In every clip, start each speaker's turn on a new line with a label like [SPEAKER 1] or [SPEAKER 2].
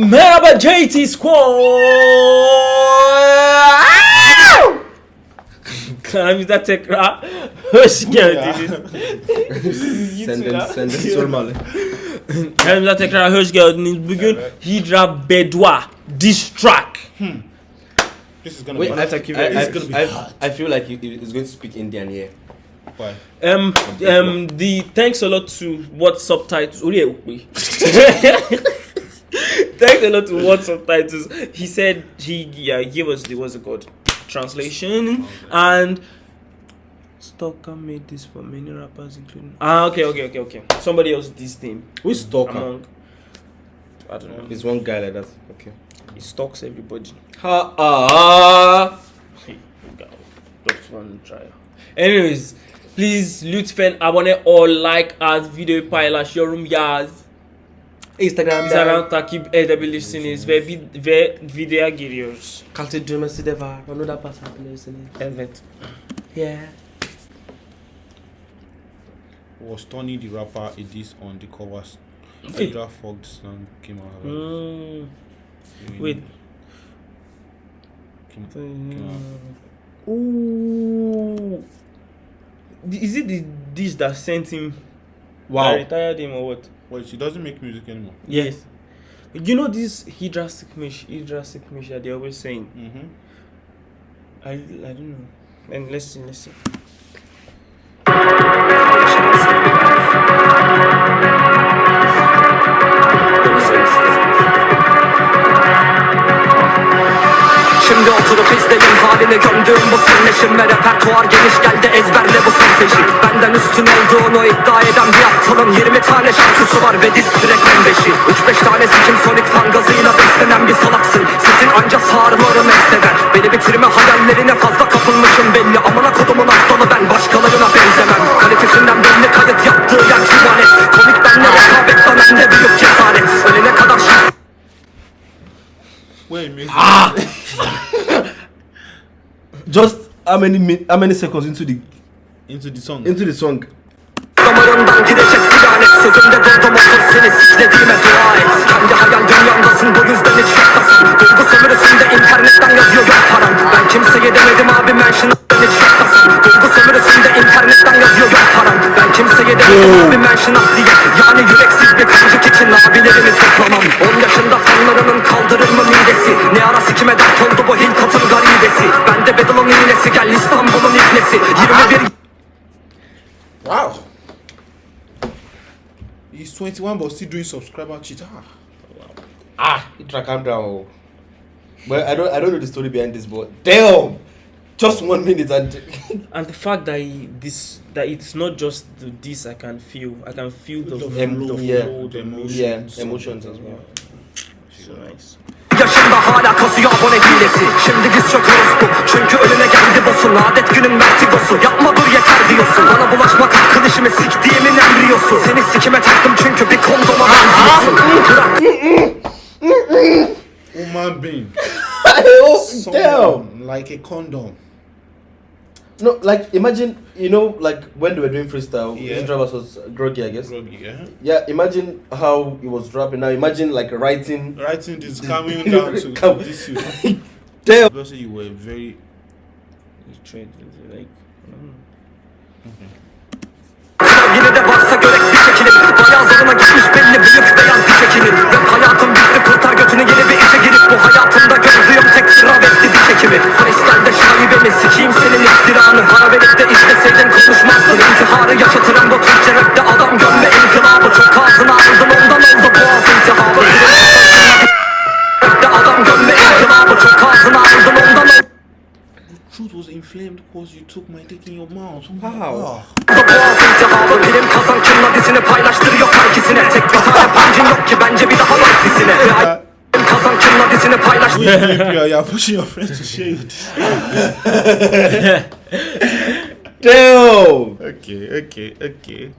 [SPEAKER 1] Merhaba JT Squad. Kanalımıza tekrar hoş geldiniz.
[SPEAKER 2] Senden, senden sormalı.
[SPEAKER 1] Kanalımıza tekrar hoş geldiniz. Bugün Hydra Beddua Diss Track.
[SPEAKER 3] This is gonna
[SPEAKER 2] Wait,
[SPEAKER 3] be
[SPEAKER 2] I,
[SPEAKER 1] Thank you
[SPEAKER 2] I,
[SPEAKER 1] very-
[SPEAKER 2] I,
[SPEAKER 1] gonna be
[SPEAKER 2] I, I feel like he, he's going to speak Indian here.
[SPEAKER 3] why?
[SPEAKER 1] Um, um, the thanks a lot to what subtitles. Orí ẹ̀ ò pé. thanks a lot to what subtitles. He said he yeah, gave us the what's it called translation and. Stalker made this for many rappers, including ah okay okay okay okay. Somebody else did this thing
[SPEAKER 2] Who's Stalker?
[SPEAKER 1] among. I don't know.
[SPEAKER 2] It's one guy like that. Okay.
[SPEAKER 1] He stalks everybody.
[SPEAKER 2] Ha ah.
[SPEAKER 1] Just one try. Anyways, please lütfen abone ol, like at videoyu paylaş, yorum yaz.
[SPEAKER 2] Instagram.
[SPEAKER 1] Instagram takip edebilirsiniz ve vid- ve videoya giriyoruz.
[SPEAKER 2] Kalite düğmesi de var. Onu da basabilirsiniz.
[SPEAKER 1] Evet.
[SPEAKER 2] Yeah.
[SPEAKER 3] Was Tony the rapper a diss on the covers?
[SPEAKER 1] Okay.
[SPEAKER 3] Hydra Fogged song came out.
[SPEAKER 1] Hmm. Wait.
[SPEAKER 3] Came, came out.
[SPEAKER 1] Ooh. Is it the dish that sent him?
[SPEAKER 2] Wow.
[SPEAKER 1] I retired him or what?
[SPEAKER 3] Wait, she doesn't make music anymore.
[SPEAKER 1] Yes. You know this Hydra Sikmish, Hydra Sikmish that they're always saying.
[SPEAKER 3] Mm-hmm.
[SPEAKER 1] I, I don't know. And let's see, let's see.
[SPEAKER 4] Şimdi oturup izleyin halini gömdüğüm bu sırleşim Ve repertuar geniş geldi ezberle bu solfeji Benden üstün olduğunu iddia eden bir aptalın 20 tane şarkısı var ve diz track 15'i 3-5 tanesi kim sonik fan gazıyla beslenen bir salaksın. Sesin anca sağırları mest eder Beni bitirme hayallerine fazla kapılmışım belli. Amına kodumun aptalı ben başkalarına benzemem. Kalitesinden belli kayıt yaptığı yer tuvalet. Komik benle rekabet bende büyük cesaret. Ölene kadar şarkı
[SPEAKER 3] Wait.
[SPEAKER 2] Just how many how many seconds into the
[SPEAKER 3] Into the song.
[SPEAKER 2] into the song?
[SPEAKER 4] Damarından gidecek bir lanet Sözümde durdum otur seni siklediğime dua et. Kendi hayal dünyandasın bu yüzden hiç yoktasın Duygu sömürüsünde internetten yazıyor yok param. Ben kimseye demedim abi mention'dan hiç yoktasın Duygu sömürüsünde internetten yazıyor yok param. Ben kimseye demedim abi mention at diye. Yani yüreksiz bir kancık için abilerimi toplamam Bedel'ın İstanbul'un ibnesi 21
[SPEAKER 3] Wow. He's 21 but still doing subscriber cheat. Ah.
[SPEAKER 2] Ah, Hydra, calm down. Well, I don't I don't know the story behind this, but damn, just one minute and
[SPEAKER 1] and the fact that he, this that it's not just the, this I can feel I can feel the,
[SPEAKER 3] The
[SPEAKER 2] Em-
[SPEAKER 1] the
[SPEAKER 2] yeah.
[SPEAKER 1] flow, the emotion.
[SPEAKER 2] yeah, emotions as well.
[SPEAKER 1] So nice.
[SPEAKER 4] Yaşında hala kasıyor abone hilesi Şimdi diz çöküyoruz bu Çünkü önüne geldi bosun Adet günün vertigosu Yapma dur yeter diyorsun Bana bulaşmak hakkın işimi siktiğimin embriyosu Seni sikime taktım çünkü bir kondoma benziyorsun Bırak
[SPEAKER 3] Human being.
[SPEAKER 2] oh, damn.
[SPEAKER 3] Like a condom.
[SPEAKER 2] No, like imagine you know like when they were doing freestyle,
[SPEAKER 3] Yeah.
[SPEAKER 2] Hydra was groggy, I guess.
[SPEAKER 3] Groggy, yeah.
[SPEAKER 2] Yeah, imagine how he was rapping. Now imagine like writing.
[SPEAKER 3] Writing this coming down to, to this you.
[SPEAKER 2] Damn.
[SPEAKER 3] Because you were very
[SPEAKER 1] He trade with, like.
[SPEAKER 4] Yine de varsa görek bir şekilde. Bayağı zoruna gitmiş belli büyük beyaz diş hekimi Rap hayatım bitti kurtar götünü yeni bir işe girip. Bu hayatımda gördüğüm tek travesti diş hekimi Freestyle'de şaibemi sikeyim senin iftiranı? Para verip de işleseydin konuşmazdın paylaştırıyor herkesine Tek bir tane pancın yok ki bence bir daha var dizine.
[SPEAKER 3] You, you're pushing your friends to share it.
[SPEAKER 2] Damn.
[SPEAKER 3] Okay, okay, okay.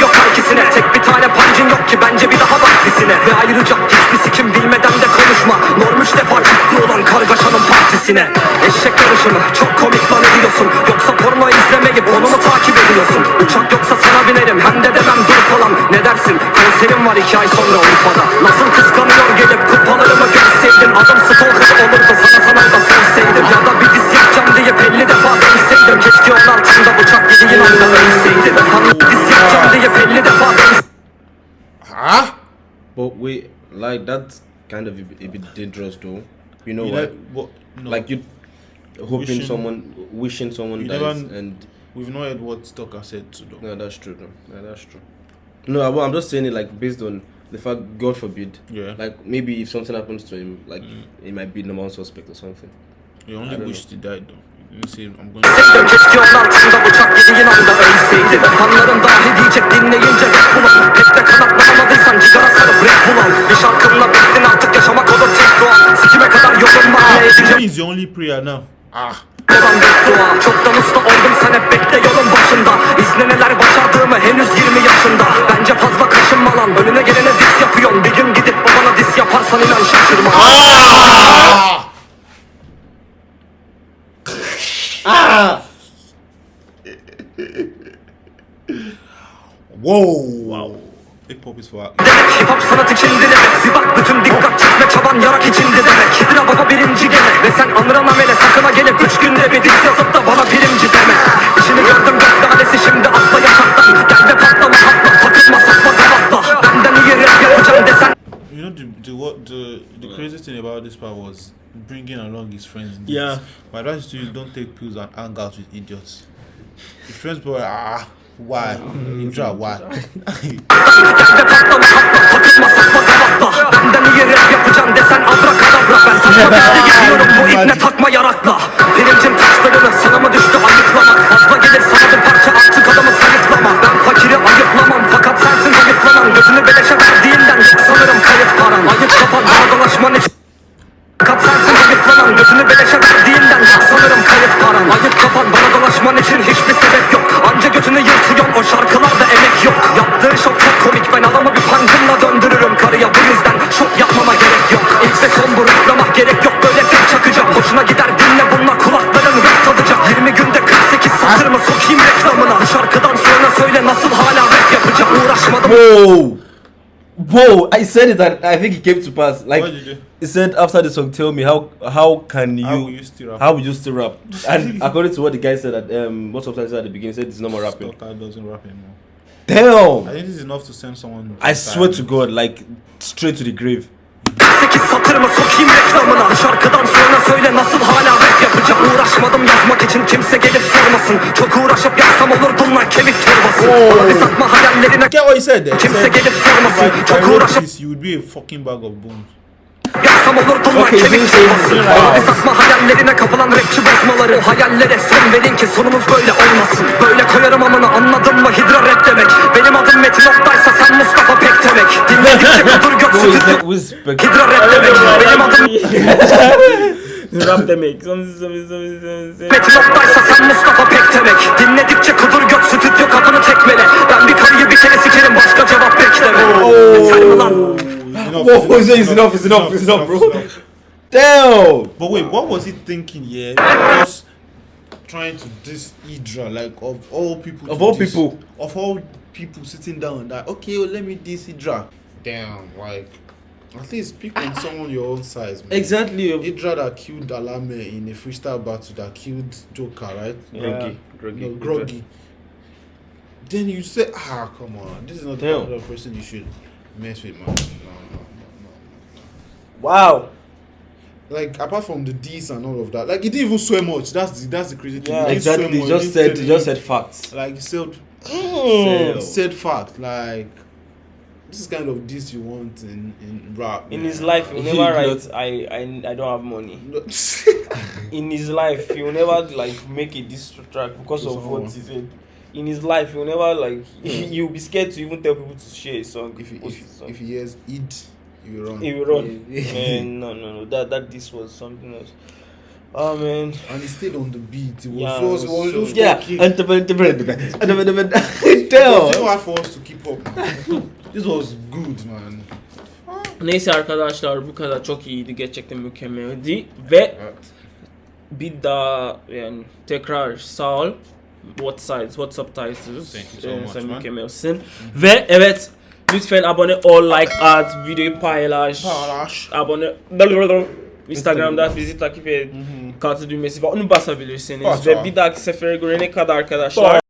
[SPEAKER 4] yok herkesine Tek bir tane pancın yok ki bence bir daha bak dizine. Ve ayrıca hiçbir sikim bilmeden de konuşma. Norm üç defa ciddi olan kargaşanın partisine. Eşek yarışımı çok komik lan ediyorsun Yoksa porno izlemeyip onu mu takip ediyorsun? Uçak yoksa sana binerim hem de demem dur falan edersin Konserim var iki ay sonra Urfa'da Nasıl kıskanıyor gelip kupalarımı görseydin Adam stalker olurdu sana sana da senseydim Ya da bir diz yapacağım diye 50 defa dönseydim Keşke onun altında bıçak yediğin anda ölseydim Efendim bir diz yapacağım diye 50 defa dönseydim
[SPEAKER 2] Huh? But wait, like that's kind of a, bit- a bit dangerous though. You know
[SPEAKER 3] You
[SPEAKER 2] what?
[SPEAKER 3] no,
[SPEAKER 2] Like you hoping
[SPEAKER 3] Wishing-
[SPEAKER 2] someone, wishing someone dies,
[SPEAKER 3] never-
[SPEAKER 2] and
[SPEAKER 3] we've not heard what Stoker said to them.
[SPEAKER 2] no, that's true. though. Yeah, that's true. No, I- well, I'm just saying it like based on the fact, God forbid,
[SPEAKER 3] Yeah.
[SPEAKER 2] like maybe if something happens to him, like
[SPEAKER 3] Mm.
[SPEAKER 2] he might be number one suspect or something.
[SPEAKER 3] You only wished he died though.
[SPEAKER 4] Onun altında bıçak yediğin anda ölseydim Fanların dahi diyecek dinleyince rap bulan Pek de kanatlanmadıysan cigara sarıp rap bulan Bir şarkımla bittin artık yaşamak olur tek doğan Sikime kadar yolun var ne edeceğim
[SPEAKER 3] This is your only prayer now. Ah.
[SPEAKER 4] olan beddua Çoktan usta oldum sen hep bekle yolun başında İzle neler başardığımı henüz 20 yaşında kaşınma lan önüne gelene dis yapıyorsun Bir gün gidip babana dis yaparsan inan şaşırma.
[SPEAKER 3] Whoa. Wow. Hip hop is for
[SPEAKER 4] demek Hip hop sanat içindi demek. Bir bak bütün dikkat çekme çaban yarak içindi demek. Hidra baba birinci demek Ve sen anıran amele sakına gelip Üç günde bir diz yazıp
[SPEAKER 3] bringing along his friends.
[SPEAKER 1] Yeah.
[SPEAKER 3] My advice to you don't take pills and hang out with idiots. His friends were ah why Indra why.
[SPEAKER 4] Sanırım dolaşman için hiçbir sebep yok. Anca götünü yırtıyorsun o şarkılarda emek yok. Yaptığı şok çok komik. Ben adamı bir pankımla döndürürüm karıya. Bu yüzden şok yapmama gerek yok. İlk ve son bu reklama gerek yok. Böyle tek çakacağım. Hoşuna gider. Dinle bununla kulakların rap tadacak. 20 günde 48 satır mı sokayım reklamına? Bu şarkıdan sonra söyle nasıl hala rap yapacağım? Uğraşmadım.
[SPEAKER 2] Whoa, whoa! I said it, and I think it came to pass. Like
[SPEAKER 3] what did you?
[SPEAKER 2] he said after the song, tell me how how can you
[SPEAKER 3] How will you still rap?
[SPEAKER 2] how would you still rap? And according to what the guy said at um what substance at the beginning, he said it's no more rapping.
[SPEAKER 3] Stalker doesn't rap anymore. I think this is enough to send someone.
[SPEAKER 2] I swear to God, like straight to the grave.
[SPEAKER 4] 48 satır mı sokayım reklamına şarkıdan sonra söyle nasıl hala rap yapacağım Uğraşmadım yazmak için kimse gelip sormasın Çok uğraşıp yazsam olurdum lan kemik torbası Bana bir satma hayallerine
[SPEAKER 3] Get what he said there. He
[SPEAKER 4] Kimse
[SPEAKER 3] said,
[SPEAKER 4] gelip
[SPEAKER 3] if I, if I
[SPEAKER 4] Çok
[SPEAKER 3] wrote this, you would be a fucking bag of bones.
[SPEAKER 4] yazsam olurdum
[SPEAKER 2] Okay,
[SPEAKER 4] kemik
[SPEAKER 2] is
[SPEAKER 4] Bana bir
[SPEAKER 2] right.
[SPEAKER 4] satma hayallerine kapılan rapçi bozmaları O hayallere son verin ki sonumuz böyle olmasın. Böyle koyarım amına anladın mı? Hidra rap demek. Benim adım Metin Oktay'sa sen Mustafa Pek demek. Dinledikçe kudur göt sütü
[SPEAKER 2] that?
[SPEAKER 4] Hidra rap demek. Benim adım
[SPEAKER 1] Rap demek.
[SPEAKER 4] Metin Oktay'sa sen Mustafa Pek demek. Dinledikçe kudur göt stüdyo kapını tekmele Ben bir karıyı kere sikerim başka cevap bekleme Yeter mi lan?
[SPEAKER 3] Enough,
[SPEAKER 2] Whoa, it's enough, it's enough, it's enough, bro. Damn!
[SPEAKER 3] But wait, what was he thinking? Yeah, just trying to diss Idra, like of all people.
[SPEAKER 2] Of all
[SPEAKER 3] diss-
[SPEAKER 2] people.
[SPEAKER 3] of all people sitting down, that okay, well, let me diss Idra. Damn, like at least pick on ah. someone your own size. Man.
[SPEAKER 2] Exactly.
[SPEAKER 3] Idra that killed Alame in a freestyle battle that killed Joker, right?
[SPEAKER 2] Groggy, groggy,
[SPEAKER 3] No, groggy. Then you say, ah, come on, this is not the
[SPEAKER 2] Damn.
[SPEAKER 3] kind of person you should mess with, man. No, no, no, no.
[SPEAKER 1] Wow.
[SPEAKER 3] Like apart from the D's and all of that, like he didn't even swear much. That's the that's the crazy thing.
[SPEAKER 1] Yeah.
[SPEAKER 3] He
[SPEAKER 2] Exactly.
[SPEAKER 3] much.
[SPEAKER 2] Just
[SPEAKER 3] He
[SPEAKER 2] said,
[SPEAKER 3] didn't
[SPEAKER 2] just said facts.
[SPEAKER 3] like he said
[SPEAKER 2] Sell.
[SPEAKER 3] said facts. Like this is kind of this you want in in rap.
[SPEAKER 1] In
[SPEAKER 3] man.
[SPEAKER 1] his life, he'll never write, I, I, I don't have money. In his life, he'll never like make a diss track because of what he said. In his life, he'll never like, you'll be scared to even tell people to share a song.
[SPEAKER 3] if he if,
[SPEAKER 1] his song.
[SPEAKER 3] if he hears id, he will run.
[SPEAKER 1] he will run. man, eh, no, no, no. That, that this was something else. Oh, man.
[SPEAKER 3] and he stayed on the beat. It was
[SPEAKER 1] Yeah,
[SPEAKER 3] so,
[SPEAKER 1] it was
[SPEAKER 3] it was
[SPEAKER 1] so-
[SPEAKER 2] Yeah.
[SPEAKER 3] talking.
[SPEAKER 2] And the
[SPEAKER 3] It was
[SPEAKER 2] Damn.
[SPEAKER 3] hard for us to keep up. This was good, man.
[SPEAKER 1] Neyse arkadaşlar bu kadar çok iyiydi gerçekten mükemmeldi eh? ve bir daha yani tekrar sağ ol what sides what subtitles
[SPEAKER 3] Thank you so
[SPEAKER 1] Ee,
[SPEAKER 3] much,
[SPEAKER 1] sen mükemmelsin ve evet Lütfen abone ol, like at, videoyu paylaş.
[SPEAKER 3] Paylaş.
[SPEAKER 1] Abone Instagram'da bizi takip et. Kartı düğmesi var. Onu basabilirsiniz.
[SPEAKER 3] Bas
[SPEAKER 1] Ve bir dahaki sefere görene kadar arkadaşlar.